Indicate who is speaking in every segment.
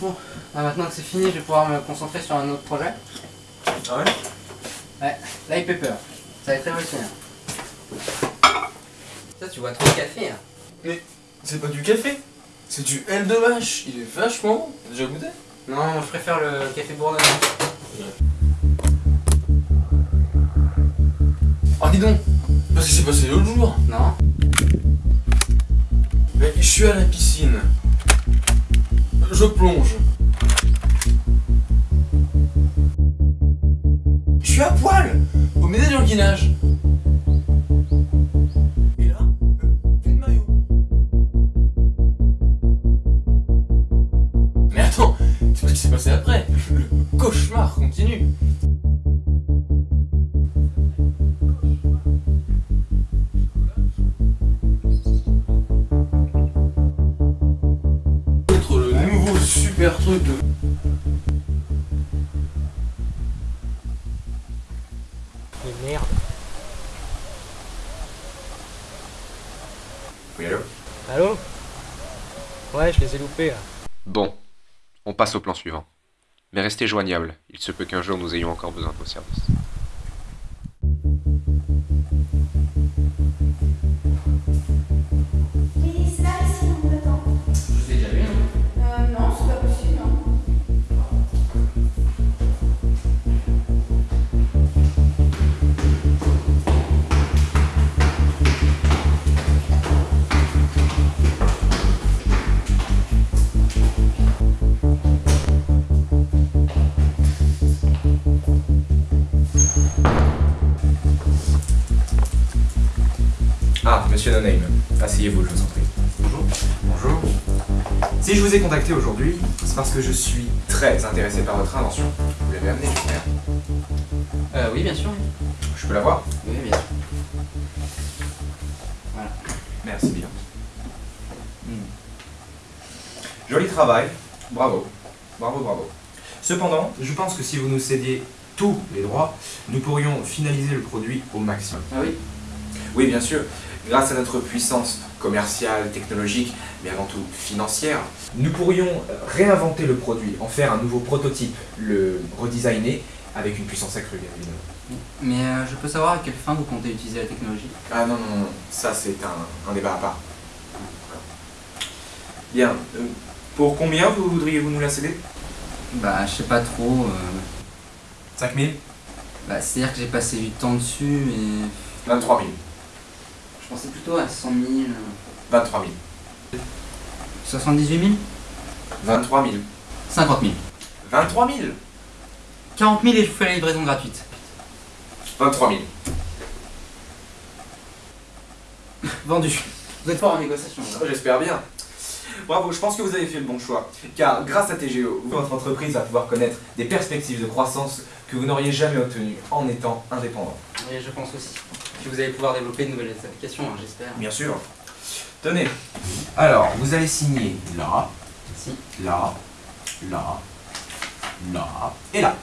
Speaker 1: Bon, bah maintenant que c'est fini, je vais pouvoir me concentrer sur un autre projet.
Speaker 2: Ah ouais?
Speaker 1: Ouais, Light Pepper. Ça va être révolutionnaire. Ça, tu vois trop de café, hein.
Speaker 2: Mais c'est pas du café, c'est du L de vache. Il est vachement bon. T'as déjà goûté?
Speaker 1: Non, je préfère le café bourdonnant.
Speaker 2: Ah dis donc Parce que c'est passé l'autre jour.
Speaker 1: Non
Speaker 2: Mais je suis à la piscine. Je plonge. Je suis à poil Au médaillon qui nage. Et là, euh, plus de maillot. Mais attends, c'est ce qui s'est passé après. Le cauchemar continue. Être le nouveau super truc de...
Speaker 3: Mais merde.
Speaker 4: Oui, allô
Speaker 3: Allô Ouais, je les ai loupés là.
Speaker 4: Bon, on passe au plan suivant. Mais restez joignables, il se peut qu'un jour nous ayons encore besoin de vos services.
Speaker 5: Monsieur No Name, asseyez-vous, je vous en prie.
Speaker 1: Bonjour.
Speaker 5: Bonjour. Si je vous ai contacté aujourd'hui, c'est parce que je suis très intéressé par votre invention. Vous l'avez amenée, j'espère.
Speaker 1: Euh, oui, bien sûr.
Speaker 5: Je peux la voir?
Speaker 1: Oui, bien sûr. Voilà.
Speaker 5: Merci bien. Joli travail, bravo, bravo, bravo. Cependant, je pense que si vous nous cédiez tous les droits, nous pourrions finaliser le produit au maximum.
Speaker 1: Ah oui?
Speaker 5: Oui, bien sûr. Grâce à notre puissance commerciale, technologique, mais avant tout financière, nous pourrions réinventer le produit, en faire un nouveau prototype, le redesigner avec une puissance accrue, bien évidemment.
Speaker 1: Mais euh, je peux savoir à quelle fin vous comptez utiliser la technologie?
Speaker 5: Ah non, non, non, ça c'est un, un débat à part. Bien, euh, pour combien vous voudriez-vous nous la céder?
Speaker 1: Bah, je sais pas trop. euh,
Speaker 5: 5000
Speaker 1: Bah, c'est-à-dire que j'ai passé du temps dessus et.
Speaker 5: 23 000.
Speaker 1: Pensais plutôt à 100 000. euh,
Speaker 5: 23 000.
Speaker 1: 78 000
Speaker 5: 23 000.
Speaker 1: 50 000.
Speaker 5: 23 000
Speaker 1: 40 000 et je vous fais la livraison gratuite.
Speaker 5: 23 000.
Speaker 1: Vendu. Vous êtes fort en négociation.
Speaker 5: Oh, J'espère bien. Bravo, je pense que vous avez fait le bon choix. Car grâce à TGO, votre entreprise va pouvoir connaître des perspectives de croissance que vous n'auriez jamais obtenues en étant indépendant.
Speaker 1: Oui, je pense aussi. Puis vous allez pouvoir développer de nouvelles applications, hein, j'espère.
Speaker 5: Bien sûr. Tenez. Alors, vous allez signer là,
Speaker 1: Si.
Speaker 5: là, là, là et là.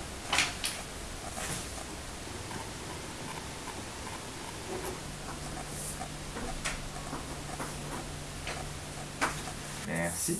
Speaker 5: Merci.